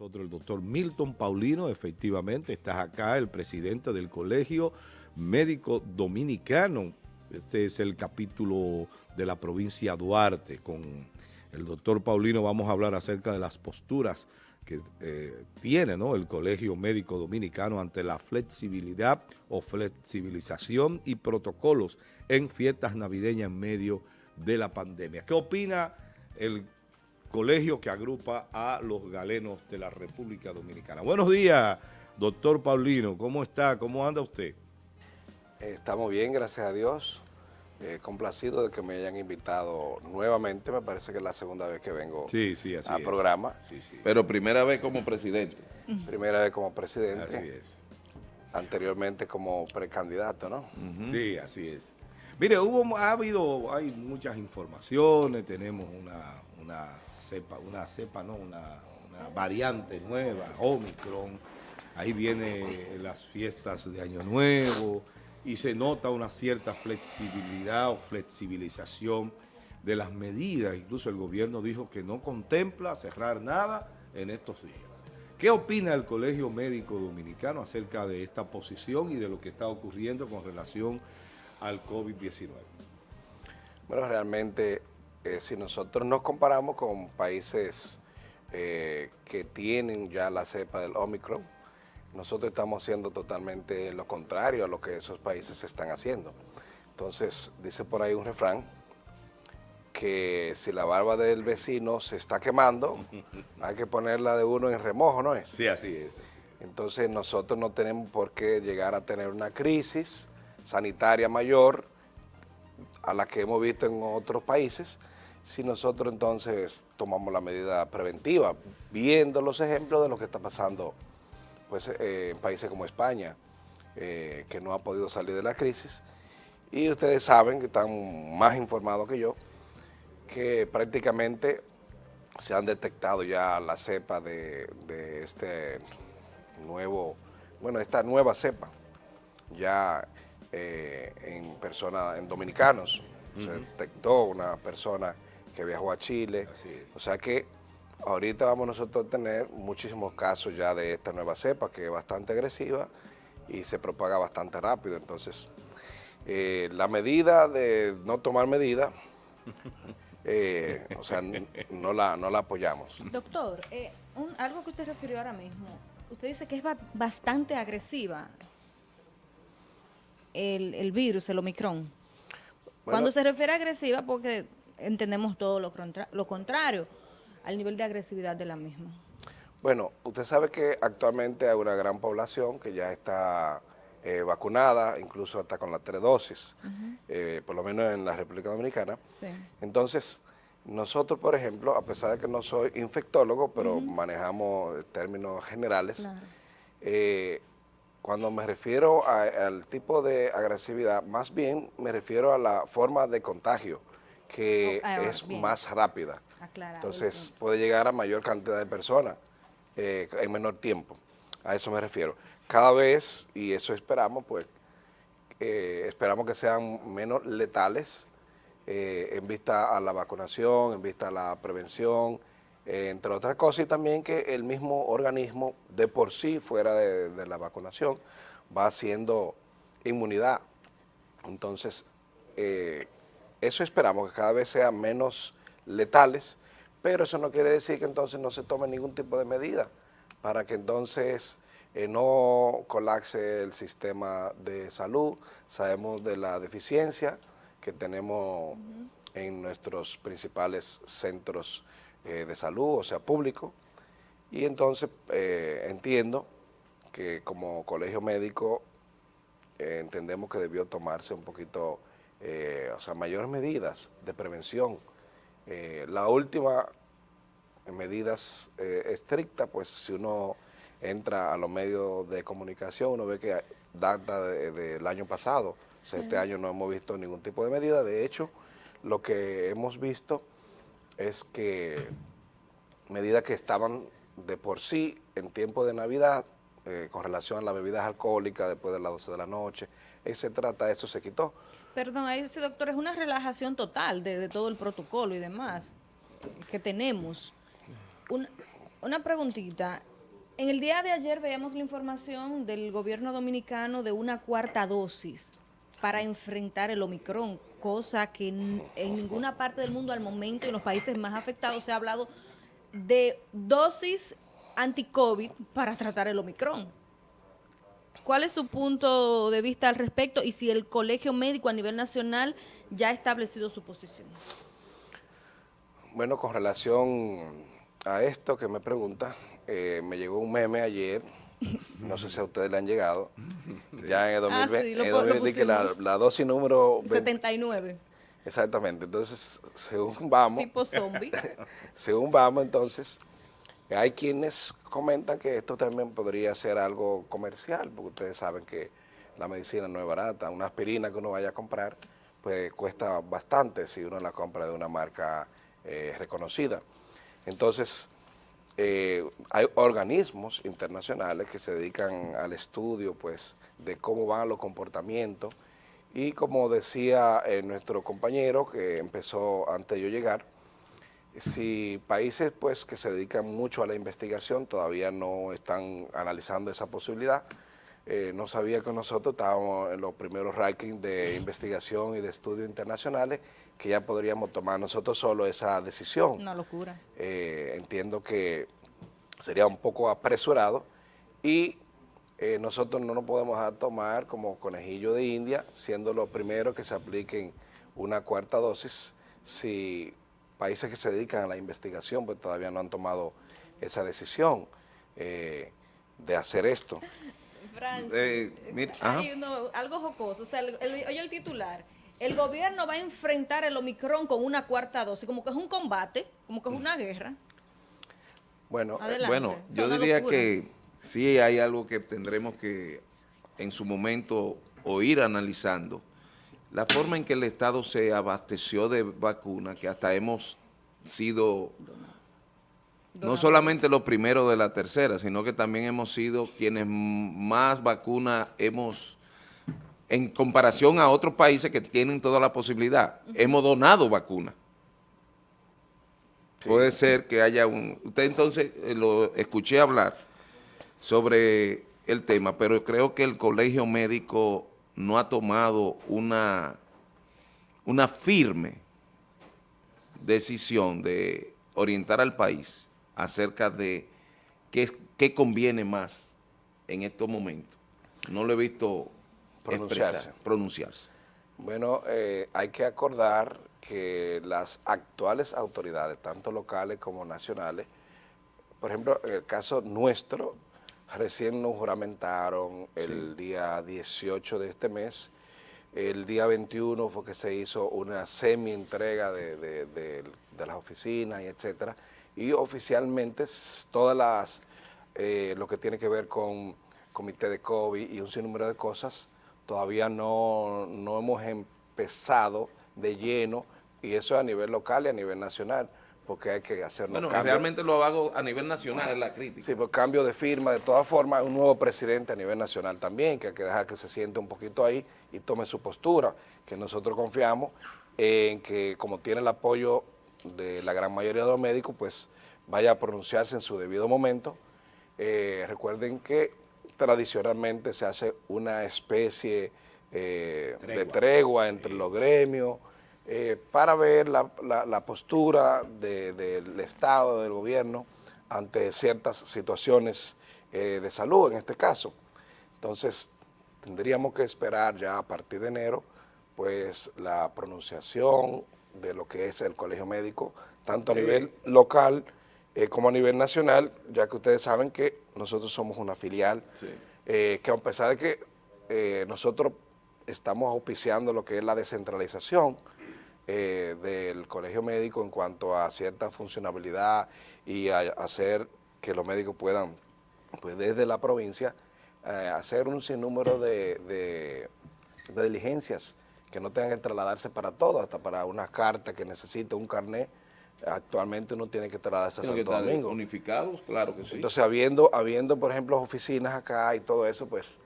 Nosotros el doctor Milton Paulino, efectivamente, estás acá, el presidente del Colegio Médico Dominicano. Este es el capítulo de la provincia Duarte. Con el doctor Paulino vamos a hablar acerca de las posturas que eh, tiene ¿no? el Colegio Médico Dominicano ante la flexibilidad o flexibilización y protocolos en fiestas navideñas en medio de la pandemia. ¿Qué opina el colegio que agrupa a los galenos de la República Dominicana. Buenos días, doctor Paulino. ¿Cómo está? ¿Cómo anda usted? Estamos bien, gracias a Dios. Eh, complacido de que me hayan invitado nuevamente. Me parece que es la segunda vez que vengo sí, sí, así al programa. Sí, sí. Pero primera vez como presidente. Primera vez como presidente. Así es. Anteriormente como precandidato, ¿no? Sí, así es. Mire, hubo, ha habido, hay muchas informaciones, tenemos una, una cepa, una cepa, no, una, variante nueva, Omicron. Ahí vienen las fiestas de Año Nuevo y se nota una cierta flexibilidad o flexibilización de las medidas. Incluso el gobierno dijo que no contempla cerrar nada en estos días. ¿Qué opina el Colegio Médico Dominicano acerca de esta posición y de lo que está ocurriendo con relación al COVID-19? Bueno, realmente eh, si nosotros nos comparamos con países eh, que tienen ya la cepa del Omicron, nosotros estamos haciendo totalmente lo contrario a lo que esos países están haciendo. Entonces, dice por ahí un refrán, que si la barba del vecino se está quemando, hay que ponerla de uno en remojo, ¿no es? Sí, así es. Entonces nosotros no tenemos por qué llegar a tener una crisis sanitaria mayor a la que hemos visto en otros países, si nosotros entonces tomamos la medida preventiva, viendo los ejemplos de lo que está pasando pues, eh, en países como España, eh, que no ha podido salir de la crisis, y ustedes saben, que están más informados que yo, que prácticamente se han detectado ya la cepa de, este nuevo, bueno, esta nueva cepa, ya eh, en personas, en dominicanos, se detectó una persona que viajó a Chile. O sea que ahorita vamos nosotros a tener muchísimos casos ya de esta nueva cepa que es bastante agresiva y se propaga bastante rápido. Entonces, eh, la medida de no tomar medidas, eh, o sea, no la, no la apoyamos. Doctor, eh, algo que usted refirió ahora mismo, usted dice que es bastante agresiva el, el virus, el Omicron. Cuando se refiere a agresiva, porque entendemos todo lo, lo contrario al nivel de agresividad de la misma. Bueno, usted sabe que actualmente hay una gran población que ya está eh, vacunada, incluso hasta con la tres dosis, eh, por lo menos en la República Dominicana. Entonces, nosotros, por ejemplo, a pesar de que no soy infectólogo, pero manejamos términos generales, eh, cuando me refiero al tipo de agresividad, más bien me refiero a la forma de contagio que oh, ah, es más rápida. Entonces puede llegar a mayor cantidad de personas eh, en menor tiempo. A eso me refiero. Cada vez, y eso esperamos, pues, eh, esperamos que sean menos letales eh, en vista a la vacunación, en vista a la prevención, entre otras cosas, y también que el mismo organismo de por sí, fuera de, de la vacunación, va haciendo inmunidad. Entonces, eso esperamos, que cada vez sean menos letales, pero eso no quiere decir que entonces no se tome ningún tipo de medida para que entonces eh, no colapse el sistema de salud. Sabemos de la deficiencia que tenemos en nuestros principales centros eh, de salud, o sea, público, y entonces eh, entiendo que como colegio médico entendemos que debió tomarse un poquito eh, o sea, mayores medidas de prevención. Eh, la última medidas eh, estrictas, pues si uno entra a los medios de comunicación, uno ve que data del año pasado, este año no hemos visto ningún tipo de medida, de hecho, lo que hemos visto es que medidas que estaban de por sí en tiempo de Navidad, con relación a las bebidas alcohólicas después de las 12 de la noche, etcétera, eso se quitó. Perdón, ahí sí, doctor, es una relajación total de, todo el protocolo y demás que tenemos. una preguntita. En el día de ayer veíamos la información del gobierno dominicano de una cuarta dosis para enfrentar el Omicron, cosa que en, ninguna parte del mundo al momento, en los países más afectados, se ha hablado de dosis anti-COVID para tratar el Omicron. ¿Cuál es su punto de vista al respecto y si el colegio médico a nivel nacional ya ha establecido su posición? Bueno, con relación a esto que me pregunta, eh, me llegó un meme ayer, no sé si a ustedes le han llegado, ya en el 2020, ah, la, dosis número... 79. Exactamente, entonces, según vamos... Tipo zombie. según vamos, entonces, hay quienes comentan que esto también podría ser algo comercial, porque ustedes saben que la medicina no es barata, una aspirina que uno vaya a comprar, pues cuesta bastante si uno la compra de una marca eh, reconocida. Entonces, eh, hay organismos internacionales que se dedican al estudio pues, de cómo van los comportamientos y como decía eh, nuestro compañero que empezó antes de yo llegar, si países pues que se dedican mucho a la investigación todavía no están analizando esa posibilidad, no sabía que nosotros estábamos en los primeros rankings de investigación y de estudios internacionales que ya podríamos tomar nosotros solo esa decisión. Una locura. Eh, entiendo que sería un poco apresurado y eh, nosotros no nos podemos tomar como conejillo de India, siendo los primeros que se apliquen una cuarta dosis, si países que se dedican a la investigación pues todavía no han tomado esa decisión eh, de hacer esto. algo jocoso, o sea, oye el titular, el gobierno va a enfrentar el Omicron con una cuarta dosis, como que es un combate, como que es una guerra. Bueno, bueno yo diría que sí hay algo que tendremos que en su momento o ir analizando. La forma en que el Estado se abasteció de vacunas, que hasta hemos sido no solamente los primeros de la tercera, sino que también hemos sido quienes más vacunas hemos en comparación a otros países que tienen toda la posibilidad. Hemos donado vacunas. Puede ser que haya un... Usted entonces eh, lo escuché hablar sobre el tema, pero creo que el colegio médico no ha tomado una, una firme decisión de orientar al país acerca de qué, qué conviene más en estos momentos. No lo he visto pronunciarse. pronunciarse. Bueno, eh, hay que acordar que las actuales autoridades, tanto locales como nacionales, por ejemplo, en el caso nuestro, recién nos juramentaron el día 18 de este mes, el día 21 fue que se hizo una semi-entrega de, de, las oficinas y etcétera, y oficialmente todas las, eh, lo que tiene que ver con comité de COVID y un sinnúmero de cosas, todavía no, hemos empezado de lleno, y eso a nivel local y a nivel nacional, porque hay que hacer Bueno, realmente lo hago a nivel nacional, es la crítica. Sí, por cambio de firma, de todas formas, un nuevo presidente a nivel nacional también, que hay que dejar que se siente un poquito ahí y tome su postura, que nosotros confiamos en que como tiene el apoyo de la gran mayoría de los médicos, pues vaya a pronunciarse en su debido momento. Eh, recuerden que tradicionalmente se hace una especie eh, de tregua entre los gremios eh, para ver la, postura del Estado, del gobierno, ante ciertas situaciones eh, de salud en este caso. Entonces, tendríamos que esperar ya a partir de enero, pues la pronunciación de lo que es el colegio médico, tanto a nivel local como a nivel nacional, ya que ustedes saben que nosotros somos una filial, eh, que a pesar de que eh, nosotros estamos auspiciando lo que es la descentralización eh, del colegio médico en cuanto a cierta funcionabilidad y a, hacer que los médicos puedan, pues desde la provincia, hacer un sinnúmero de, de, de diligencias que no tengan que trasladarse para todo, hasta para una carta que necesite un carnet, actualmente uno tiene que trasladarse a Santo Domingo. unificados? Claro que sí. Entonces, habiendo, habiendo, por ejemplo, oficinas acá y todo eso, pues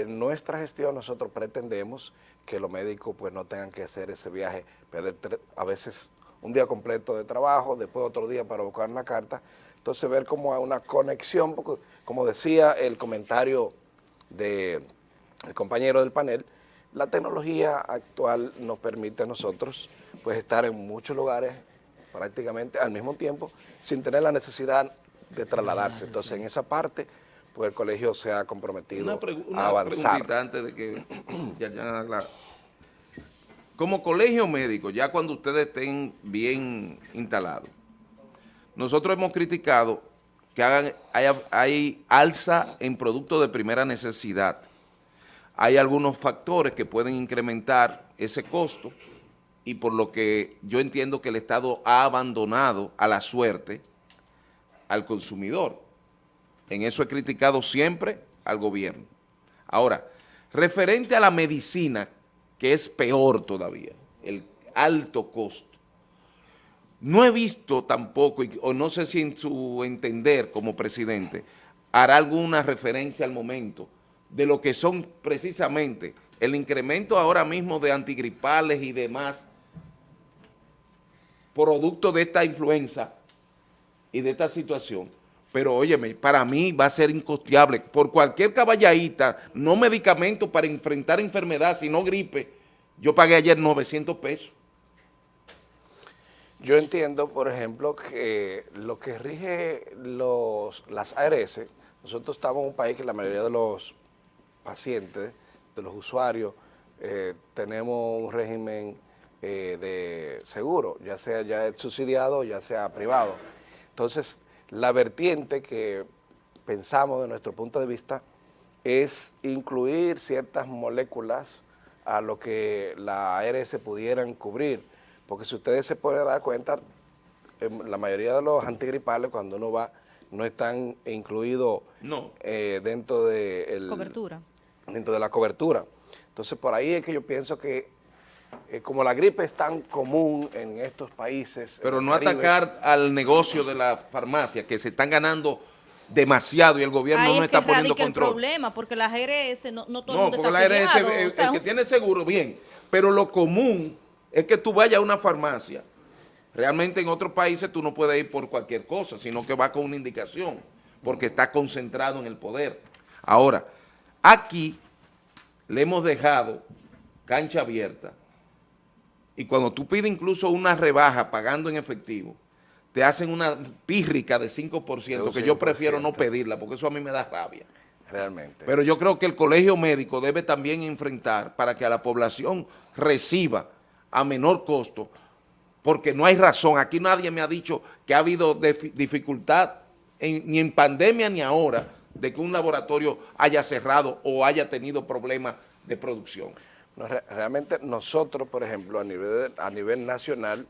en nuestra gestión nosotros pretendemos que los médicos pues no tengan que hacer ese viaje, perder a veces un día completo de trabajo, después otro día para buscar una carta, Entonces ver como una conexión, como decía el comentario del compañero del panel, la tecnología actual nos permite a nosotros pues, estar en muchos lugares prácticamente al mismo tiempo sin tener la necesidad de trasladarse. Entonces en esa parte pues el colegio se ha comprometido a avanzar. antes de que Como colegio médico, ya cuando ustedes estén bien instalados, nosotros hemos criticado que hagan, hay, alza en productos de primera necesidad. Hay algunos factores que pueden incrementar ese costo y por lo que yo entiendo que el Estado ha abandonado a la suerte al consumidor. En eso he criticado siempre al gobierno. Ahora, referente a la medicina, que es peor todavía, el alto costo, no he visto tampoco, o no sé si en su entender como presidente, hará alguna referencia al momento de lo que son precisamente el incremento ahora mismo de antigripales y demás producto de esta influenza y de esta situación. Pero óyeme, para mí va a ser incosteable. Por cualquier caballadita, no medicamento para enfrentar enfermedad, sino gripe, yo pagué ayer 900 pesos. Yo entiendo, por ejemplo, que lo que rige los, las ARS, nosotros estamos en un país que la mayoría de los pacientes, de los usuarios, eh, tenemos un régimen eh, de seguro, ya sea ya subsidiado, ya sea privado. Entonces, la vertiente que pensamos de nuestro punto de vista es incluir ciertas moléculas a lo que la ARS pudieran cubrir porque si ustedes se pueden dar cuenta, em, la mayoría de los antigripales cuando uno va no están incluidos eh, dentro de cobertura. dentro de la cobertura. Entonces por ahí es que yo pienso que eh, como la gripe es tan común en estos países... Pero no atacar al negocio de la farmacia, que se están ganando demasiado y el gobierno no está poniendo control. el problema, porque la ARS no, no todo el mundo porque la ARS, el, que tiene seguro, bien, pero lo común es que tú vayas a una farmacia. Realmente en otros países tú no puedes ir por cualquier cosa, sino que va con una indicación, porque está concentrado en el poder. Ahora, aquí le hemos dejado cancha abierta y cuando tú pides incluso una rebaja pagando en efectivo, te hacen una pírrica de 5%, que yo prefiero no pedirla, porque eso a mí me da rabia. Realmente. Pero yo creo que el colegio médico debe también enfrentar para que a la población reciba a menor costo, porque no hay razón. Aquí nadie me ha dicho que ha habido dificultad ni en pandemia ni ahora de que un laboratorio haya cerrado o haya tenido problemas de producción. Realmente nosotros, por ejemplo, a nivel, a nivel nacional,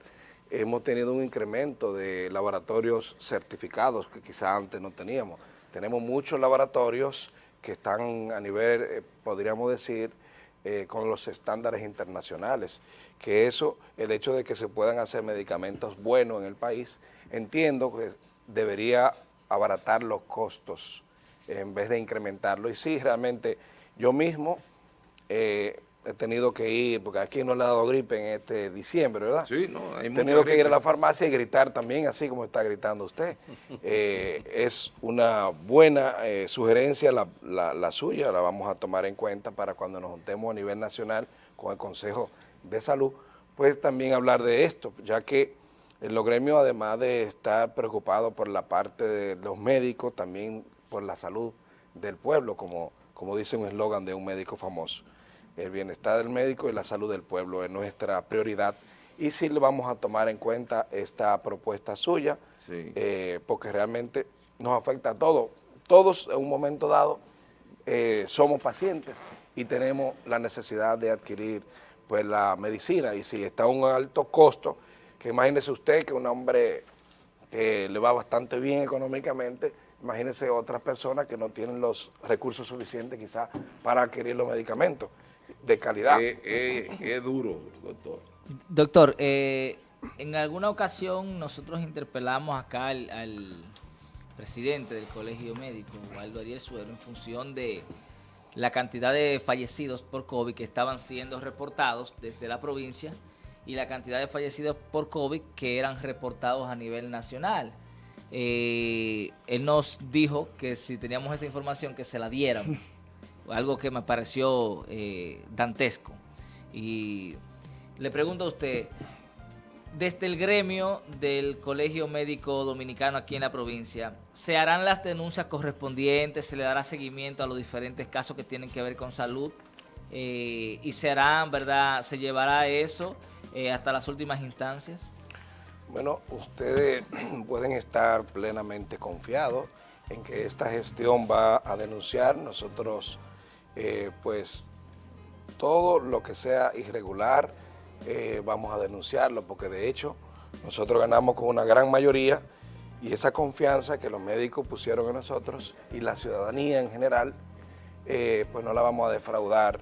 hemos tenido un incremento de laboratorios certificados que quizá antes no teníamos. Tenemos muchos laboratorios que están a nivel, eh, podríamos decir, eh, con los estándares internacionales, que eso, el hecho de que se puedan hacer medicamentos buenos en el país, entiendo que debería abaratar los costos en vez de incrementarlo. Y sí, realmente yo mismo eh, he tenido que ir, porque aquí no le ha dado gripe en este diciembre, ¿verdad? Sí, no, hay He tenido que ir a la farmacia y gritar también, así como está gritando usted. Eh, es una buena eh, sugerencia la, la, suya, la vamos a tomar en cuenta para cuando nos juntemos a nivel nacional con el Consejo de Salud, pues también hablar de esto, ya que los gremios, además de estar preocupados por la parte de los médicos, también por la salud del pueblo, como, como dice un eslogan de un médico famoso el bienestar del médico y la salud del pueblo es nuestra prioridad. Y sí le vamos a tomar en cuenta esta propuesta suya, eh, porque realmente nos afecta a todos. Todos en un momento dado eh, somos pacientes y tenemos la necesidad de adquirir pues la medicina. Y si está a un alto costo, que imagínese usted que un hombre que le va bastante bien económicamente, imagínese otras personas que no tienen los recursos suficientes quizás para adquirir los medicamentos de calidad. Es, duro, doctor. Doctor, eh, en alguna ocasión nosotros interpelamos acá al, presidente del Colegio Médico, Waldo Ariel Suero, en función de la cantidad de fallecidos por COVID que estaban siendo reportados desde la provincia y la cantidad de fallecidos por COVID que eran reportados a nivel nacional. eh, él nos dijo que si teníamos esa información que se la dieran, algo que me pareció eh, dantesco. Y le pregunto a usted, desde el gremio del Colegio Médico Dominicano aquí en la provincia, ¿se harán las denuncias correspondientes? ¿Se le dará seguimiento a los diferentes casos que tienen que ver con salud? Eh, ¿Y se harán, verdad, se llevará eso hasta las últimas instancias? Bueno, ustedes pueden estar plenamente confiados en que esta gestión va a denunciar. Nosotros, eh, pues, todo lo que sea irregular, eh, vamos a denunciarlo, porque de hecho, nosotros ganamos con una gran mayoría y esa confianza que los médicos pusieron en nosotros y la ciudadanía en general, eh, pues no la vamos a defraudar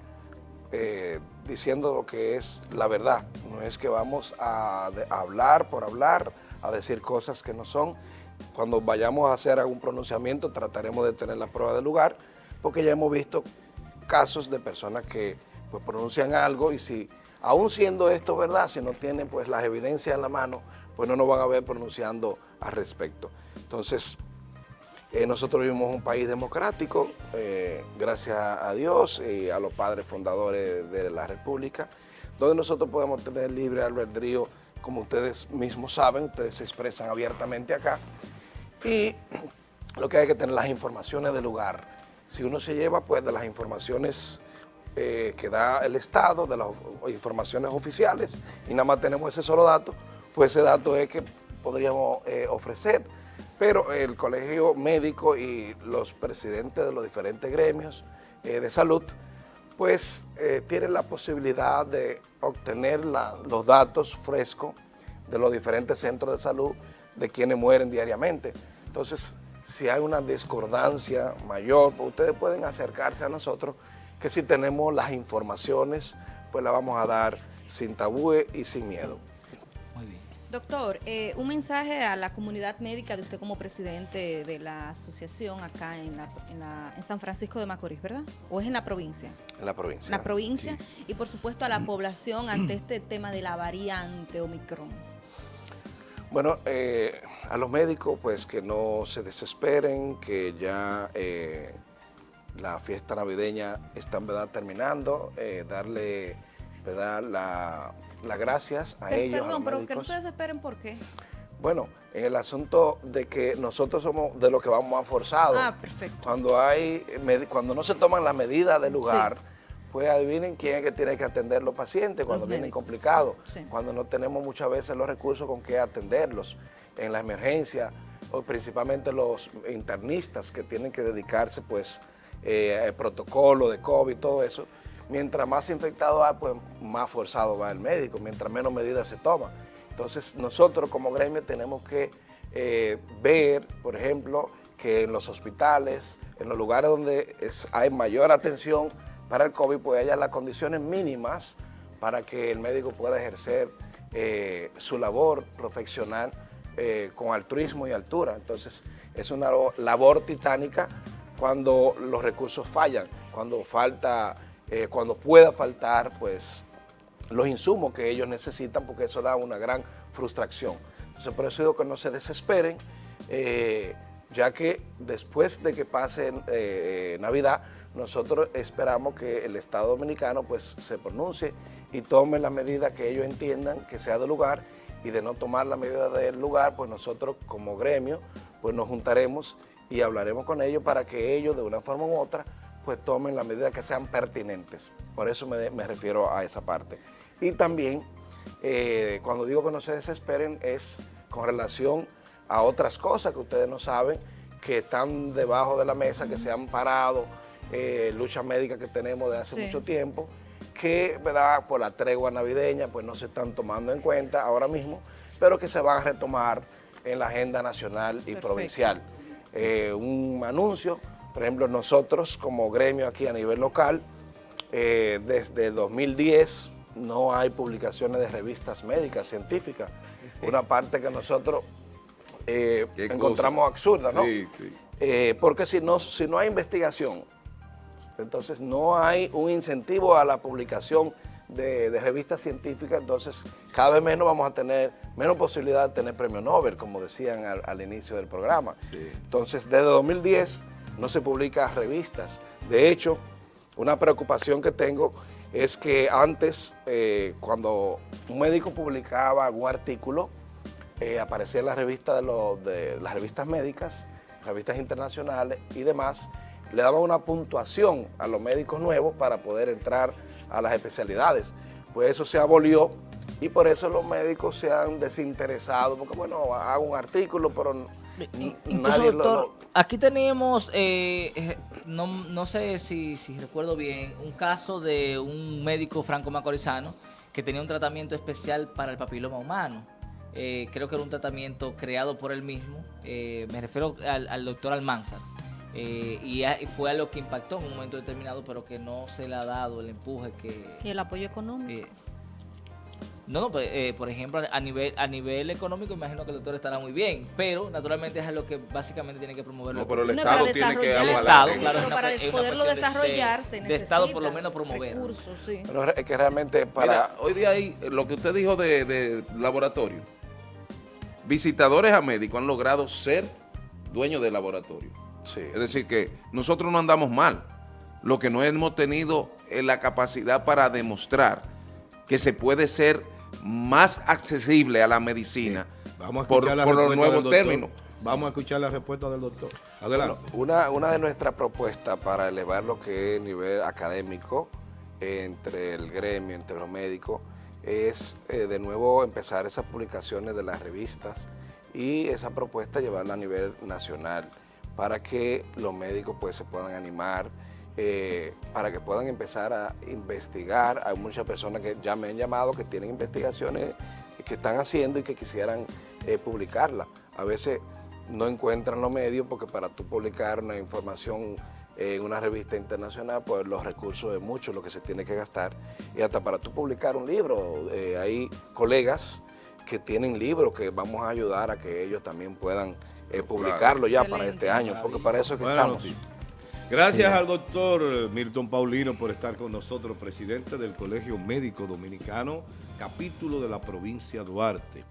diciendo lo que es la verdad. No es que vamos a, hablar por hablar, a decir cosas que no son. Cuando vayamos a hacer algún pronunciamiento trataremos de tener la prueba del lugar, porque ya hemos visto casos de personas que pues, pronuncian algo y si, aún siendo esto verdad, si no tienen pues las evidencias en la mano, pues no nos van a ver pronunciando al respecto. Entonces, eh, nosotros vivimos un país democrático, eh, gracias a Dios y a los padres fundadores de la República, donde nosotros podemos tener libre albedrío, como ustedes mismos saben, ustedes se expresan abiertamente acá, y lo que hay que tener las informaciones del lugar. Si uno se lleva pues de las informaciones eh, que da el Estado, de las informaciones oficiales, y nada más tenemos ese solo dato, pues ese dato es que podríamos ofrecer pero el colegio médico y los presidentes de los diferentes gremios eh, de salud, pues eh, tienen la posibilidad de obtener los datos frescos de los diferentes centros de salud de quienes mueren diariamente. Entonces, si hay una discordancia mayor, pues ustedes pueden acercarse a nosotros, que si tenemos las informaciones, pues las vamos a dar sin tabúe y sin miedo. Doctor, eh, un mensaje a la comunidad médica de usted como presidente de la asociación acá en, San Francisco de Macorís, ¿verdad? ¿O es en la provincia? En la provincia. En la provincia y por supuesto a la población ante este tema de la variante Omicron. Bueno, eh, a los médicos pues que no se desesperen, que ya eh, la fiesta navideña está en verdad terminando, darle ¿verdad? la las gracias a ellos. Perdón, pero que no se desesperen, ¿por qué? Bueno, en el asunto de que nosotros somos de los que vamos a forzado. Ah, perfecto. Cuando, hay, cuando no se toman las medidas del lugar, pues adivinen quién es que tiene que atender los pacientes cuando vienen complicados, cuando no tenemos muchas veces los recursos con que atenderlos en la emergencia, o principalmente los internistas que tienen que dedicarse pues eh, al protocolo de COVID y todo eso, mientras más infectado hay, pues más forzado va el médico, mientras menos medidas se toman. Entonces nosotros como gremio tenemos que eh, ver, por ejemplo, que en los hospitales, en los lugares donde hay mayor atención para el COVID, pues haya las condiciones mínimas para que el médico pueda ejercer eh, su labor profesional eh, con altruismo y altura. Entonces es una labor titánica cuando los recursos fallan, cuando falta eh, cuando pueda faltar pues los insumos que ellos necesitan porque eso da una gran frustración. Entonces por eso digo que no se desesperen, ya que después de que pase Navidad, nosotros esperamos que el Estado Dominicano pues se pronuncie y tome la medida que ellos entiendan que sea de lugar y de no tomar la medida del lugar, pues nosotros como gremio pues nos juntaremos y hablaremos con ellos para que ellos de una forma u otra pues tomen las medidas que sean pertinentes. Por eso me, refiero a esa parte. Y también, eh, cuando digo que no se desesperen, es con relación a otras cosas que ustedes no saben, que están debajo de la mesa, que se han parado, eh, luchas médicas que tenemos de hace mucho tiempo, que ¿verdad? por la tregua navideña pues no se están tomando en cuenta ahora mismo, pero que se van a retomar en la agenda nacional y provincial. Eh, un anuncio por ejemplo, nosotros como gremio aquí a nivel local, eh, desde 2010 no hay publicaciones de revistas médicas, científicas. Una parte que nosotros eh, encontramos absurda, ¿no? Sí, sí. Eh, porque si no, si no hay investigación, entonces no hay un incentivo a la publicación de, revistas científicas, entonces cada vez menos vamos a tener, menos posibilidad de tener premio Nobel, como decían al, inicio del programa. Entonces, desde 2010 no se publican revistas. De hecho, una preocupación que tengo es que antes, eh, cuando un médico publicaba algún artículo, eh, aparecía en la revista de, los, de las revistas médicas, revistas internacionales y demás, le daban una puntuación a los médicos nuevos para poder entrar a las especialidades. Pues eso se abolió y por eso los médicos se han desinteresado, porque bueno, hago un artículo, pero nadie lo, Aquí tenemos, eh, eh, no, sé si, recuerdo bien, un caso de un médico franco-macorizano que tenía un tratamiento especial para el papiloma humano. Eh, creo que era un tratamiento creado por él mismo, me refiero al, doctor Almanzar. Y, fue a lo que impactó en un momento determinado, pero que no se le ha dado el empuje que... Y el apoyo económico. No, no, pues, eh, por ejemplo, a nivel a nivel económico imagino que el doctor estará muy bien, pero naturalmente es lo que básicamente tiene que promover. No, pero el Estado tiene que El Estado, claro, para poderlo desarrollar se De Estado por lo menos promover. Recursos, sí. Pero es que realmente para... hoy día hay lo que usted dijo de, de laboratorio. Visitadores a médicos han logrado ser dueños del laboratorio. Sí. Es decir, que nosotros no andamos mal. Lo que no hemos tenido es la capacidad para demostrar que se puede ser más accesible a la medicina Vamos a escuchar por, los nuevos términos. Vamos a escuchar la respuesta del doctor. Adelante. una, una de nuestras propuestas para elevar lo que es nivel académico entre el gremio, entre los médicos, es eh, de nuevo empezar esas publicaciones de las revistas y esa propuesta llevarla a nivel nacional para que los médicos pues se puedan animar, eh, para que puedan empezar a investigar. Hay muchas personas que ya me han llamado que tienen investigaciones que están haciendo y que quisieran eh, publicarlas. A veces no encuentran los medios porque para tú publicar una información en una revista internacional, pues los recursos es mucho lo que se tiene que gastar. Y hasta para tú publicar un libro, eh, hay colegas que tienen libros que vamos a ayudar a que ellos también puedan publicarlo ya para este año, porque para eso es que estamos. Gracias al doctor Milton Paulino por estar con nosotros, presidente del Colegio Médico Dominicano, capítulo de la provincia Duarte.